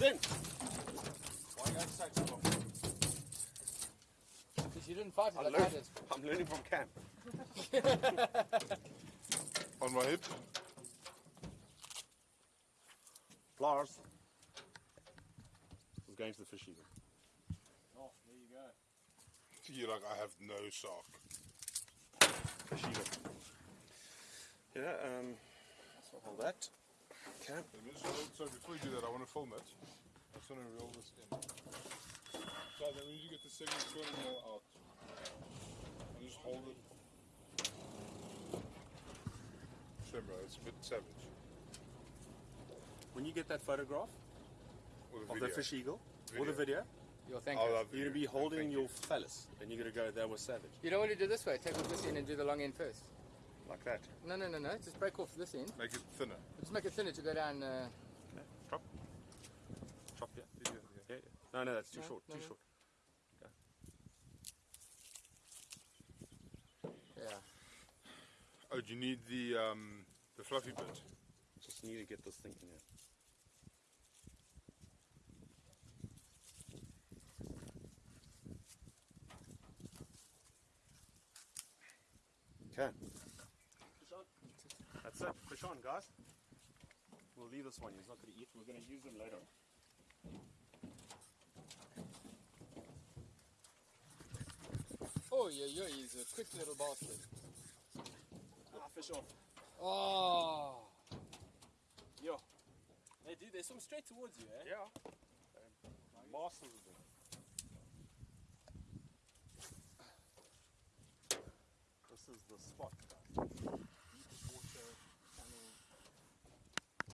In. Why you take so long? Because you didn't fight it I'm like I learning, did. I'm learning from Cam. On my hip. Flowers. Was going to the fish eagle. Oh, there you go. You're like, I have no sock. Fish eagle. Yeah, um, so hold that. You film it. I just want to reel this in. So then when you get the second 200 mil out, and just hold it. Shame, bro, it's a bit savage. When you get that photograph of the fish eagle or the Video. video, You'll thank I'll us. you're going to be holding your you. phallus and you're going to go, that was savage. You don't want to do this way. Take off this end and do the long end first. Like that. No, no, no, no. Just break off this end. Make it thinner. Just make it thinner to go down. Uh, Okay, Drop. Drop, yeah. Yeah, yeah. Yeah, yeah. No, no, that's too No, short. no, too no. short. yeah. Oh, do you need the um, the fluffy bit? Just need to get this thing in here. Okay. That's it. Fish on, guys. We'll leave this one. He's not going to eat. We're going to use him later. Oh, yeah, yeah. He's a quick little bastard. Ah, fish on. Oh. Yo. Hey, dude, they swim straight towards you, eh? Yeah. Masters of it. This is the spot, guys.